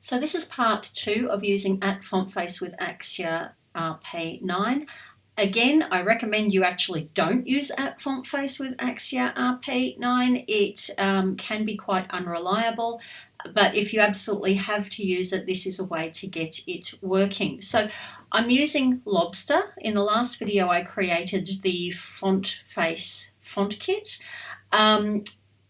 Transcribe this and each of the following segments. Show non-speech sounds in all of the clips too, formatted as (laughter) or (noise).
So this is part two of using at font face with Axure RP9. Again, I recommend you actually don't use at font face with Axure RP9. It um, can be quite unreliable, but if you absolutely have to use it, this is a way to get it working. So I'm using Lobster. In the last video, I created the font face font kit. Um,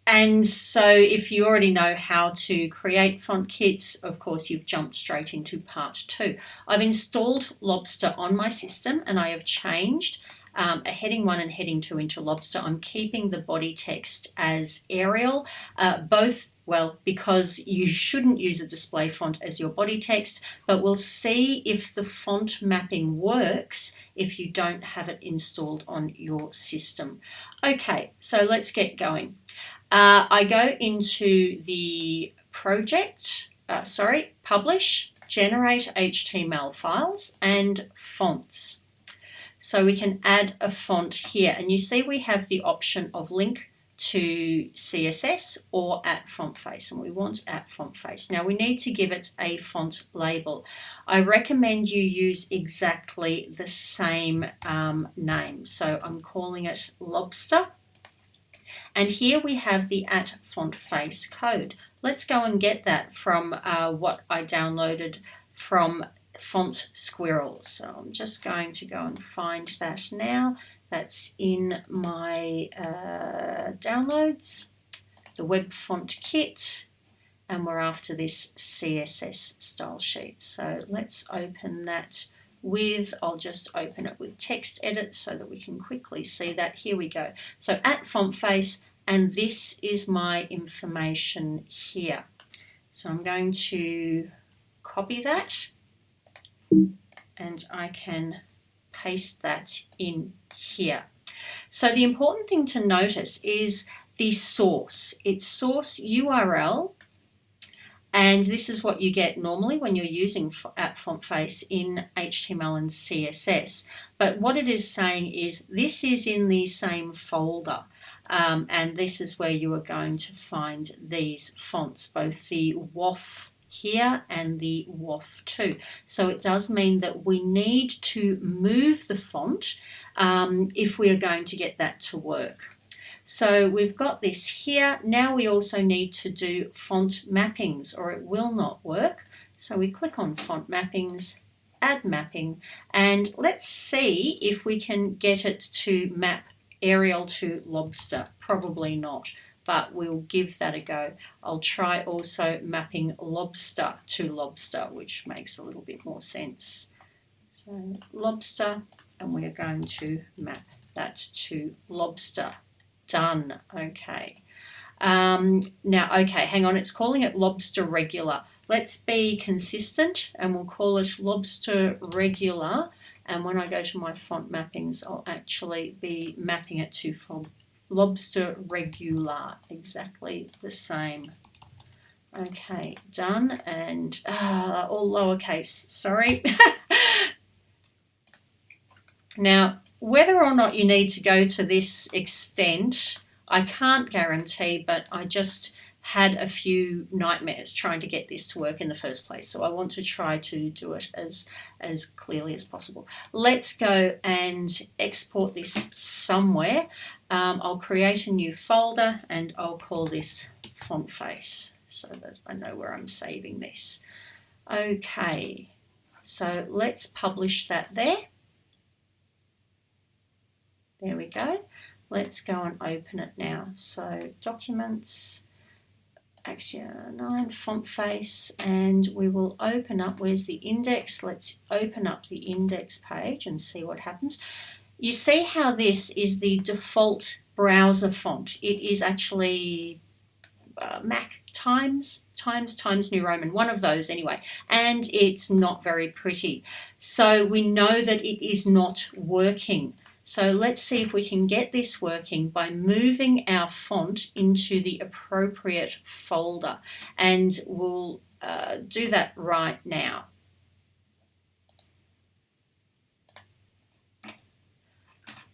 and so if you already know how to create font kits, of course, you've jumped straight into part two. I've installed Lobster on my system and I have changed um, a heading one and heading two into Lobster. I'm keeping the body text as Arial, uh, both well, because you shouldn't use a display font as your body text, but we'll see if the font mapping works if you don't have it installed on your system. Okay, so let's get going. Uh, I go into the project, uh, sorry, publish, generate HTML files and fonts. So we can add a font here and you see we have the option of link to CSS or at font face and we want at font face. Now we need to give it a font label. I recommend you use exactly the same um, name. So I'm calling it Lobster and here we have the at font face code. Let's go and get that from uh, what I downloaded from Font Squirrel. So I'm just going to go and find that now. That's in my uh, downloads, the web font kit, and we're after this CSS style sheet. So let's open that with, I'll just open it with text edit so that we can quickly see that. Here we go. So at font face, and this is my information here. So I'm going to copy that and I can paste that in here. So the important thing to notice is the source. It's source URL and this is what you get normally when you're using at font face in HTML and CSS. But what it is saying is this is in the same folder. Um, and this is where you are going to find these fonts, both the WOFF here and the WOFF 2. So it does mean that we need to move the font um, if we are going to get that to work. So we've got this here. Now we also need to do font mappings or it will not work. So we click on font mappings, add mapping, and let's see if we can get it to map Arial to lobster. Probably not, but we'll give that a go. I'll try also mapping lobster to lobster, which makes a little bit more sense. So lobster, and we're going to map that to lobster done. Okay. Um, now, okay, hang on. It's calling it lobster regular. Let's be consistent and we'll call it lobster regular. And when I go to my font mappings, I'll actually be mapping it to lobster regular, exactly the same. Okay, done. And uh, all lowercase, sorry. (laughs) now, whether or not you need to go to this extent, I can't guarantee, but I just had a few nightmares trying to get this to work in the first place. So I want to try to do it as, as clearly as possible. Let's go and export this somewhere. Um, I'll create a new folder and I'll call this font face so that I know where I'm saving this. Okay, so let's publish that there. There we go. Let's go and open it now. So documents, Axure 9, font face, and we will open up, where's the index? Let's open up the index page and see what happens. You see how this is the default browser font. It is actually uh, Mac Times, Times, Times New Roman, one of those anyway, and it's not very pretty. So we know that it is not working. So let's see if we can get this working by moving our font into the appropriate folder and we'll uh, do that right now.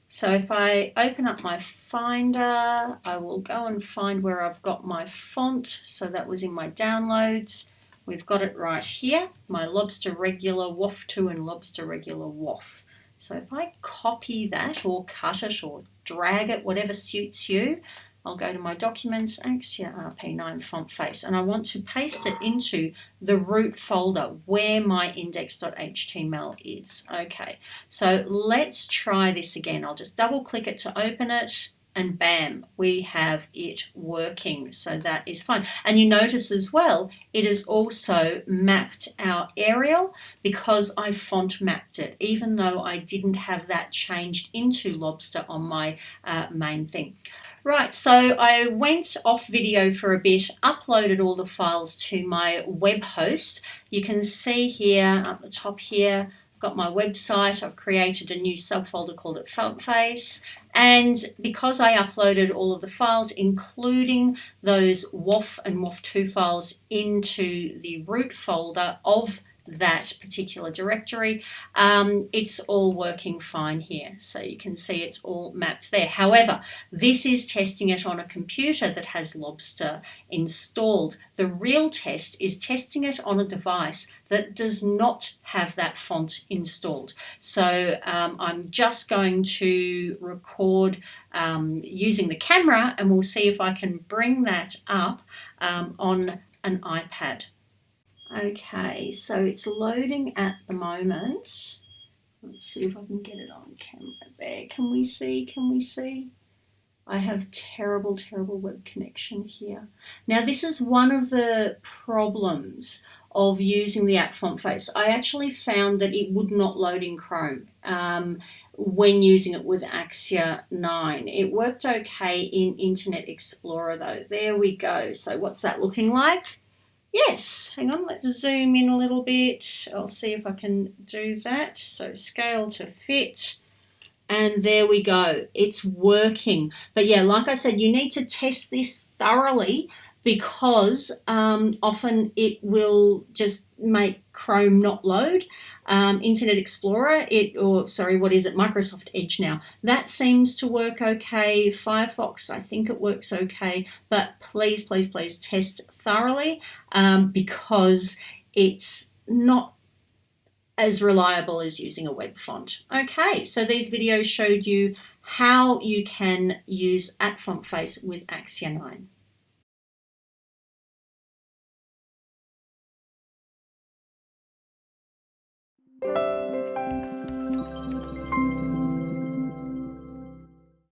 So if I open up my Finder, I will go and find where I've got my font. So that was in my downloads. we've got it right here, my lobster regular WOFF 2 and lobster regular WOFF. So if I copy that or cut it or drag it, whatever suits you, I'll go to my documents, Axure RP9 font face, and I want to paste it into the root folder where my index.html is. Okay, so let's try this again. I'll just double click it to open it and bam, we have it working. So that is fine. And you notice as well, it has also mapped our Arial because I font mapped it, even though I didn't have that changed into Lobster on my uh, main thing. Right, so I went off video for a bit, uploaded all the files to my web host. You can see here at the top here, I've got my website. I've created a new subfolder called it FontFace. And because I uploaded all of the files, including those WOFF and WOFF2 files into the root folder of that particular directory. Um, it's all working fine here. So you can see it's all mapped there. However, this is testing it on a computer that has Lobster installed. The real test is testing it on a device that does not have that font installed. So um, I'm just going to record um, using the camera and we'll see if I can bring that up um, on an iPad. Okay, so it's loading at the moment. Let's see if I can get it on camera there. Can we see? Can we see? I have terrible, terrible web connection here. Now this is one of the problems of using the at font face. I actually found that it would not load in Chrome um, when using it with Axure 9. It worked okay in Internet Explorer though. There we go. So what's that looking like? Yes, hang on, let's zoom in a little bit. I'll see if I can do that. So scale to fit. And there we go. It's working. But yeah, like I said, you need to test this thoroughly because um, often it will just make Chrome not load. Um, Internet Explorer, it or sorry, what is it? Microsoft Edge now. That seems to work okay. Firefox, I think it works okay. But please, please, please test thoroughly um, because it's not as reliable as using a web font. Okay, so these videos showed you how you can use at font face with Axure 9.